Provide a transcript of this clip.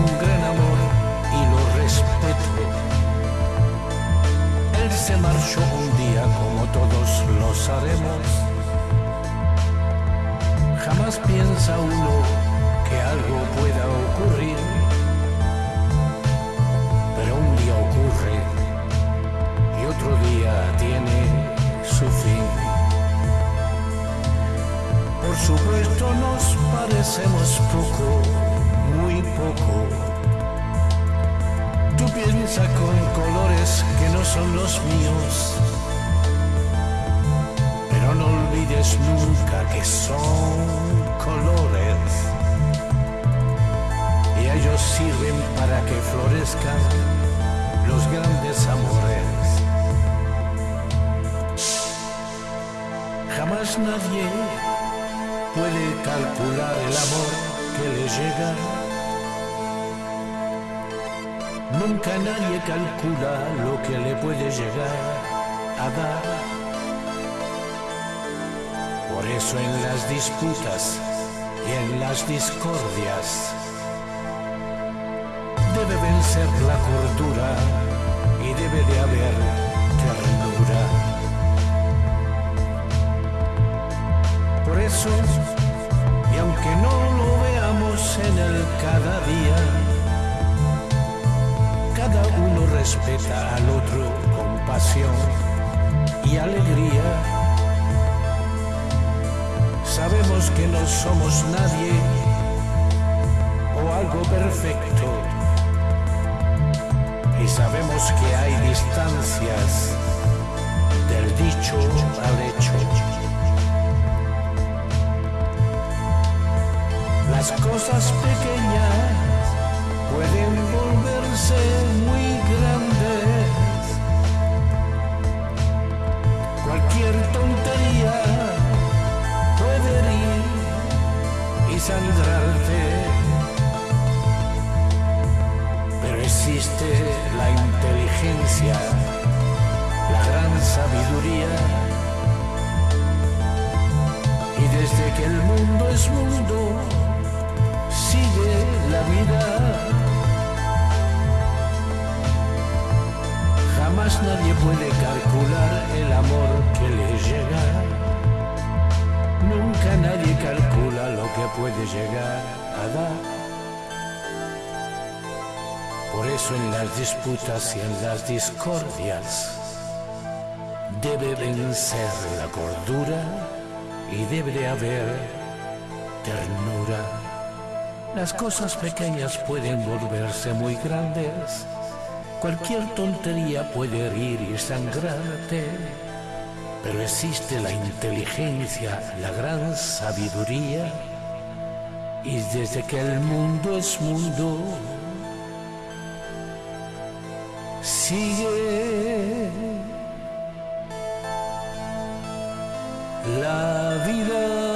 un gran amor y lo respeto. Él se marchó un día como todos lo sabemos. Jamás piensa uno que algo pueda ocurrir, pero un día ocurre y otro día tiene su fin. Por supuesto nos parecemos poco muy poco. Tú piensas con colores que no son los míos no olvides nunca que son colores y ellos sirven para que florezcan los grandes amores. Jamás nadie puede calcular el amor que le llega. Nunca nadie calcula lo que le puede llegar a dar. Por eso en las disputas y en las discordias debe vencer la cordura y debe de haber ternura. Por eso, y aunque no lo veamos en el cada día, respeta al otro con pasión y alegría Sabemos que no somos nadie o algo perfecto. Y sabemos que hay distancias del dicho al hecho. Las cosas pequeñas pueden volverse y sangrarte. Pero existe la inteligencia, la gran sabiduría. Y desde que el mundo es mundo, sigue la vida. Jamás nadie puede calcular el amor Por eso en las disputas y en las discordias debe vencer la cordura y debe de haber ternura. Las cosas pequeñas pueden volverse muy grandes. Cualquier tontería puede herir y sangrarte pero existe la inteligencia, la gran sabiduría, y desde que el mundo es mundo, sigue la vida.